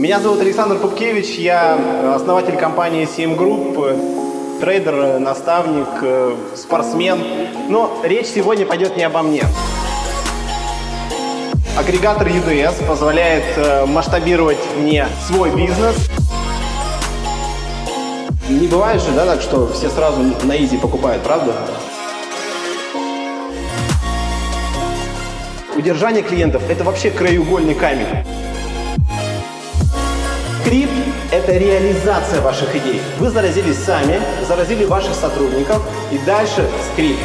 Меня зовут Александр Пупкевич, я основатель компании CM Group, трейдер, наставник, э, спортсмен. Но речь сегодня пойдет не обо мне. Агрегатор UDS позволяет э, масштабировать мне свой бизнес. Не бывает же, да, так, что все сразу на easy покупают, правда? Удержание клиентов – это вообще краеугольный камень. Крипт – это реализация ваших идей. Вы заразились сами, заразили ваших сотрудников и дальше скрипт.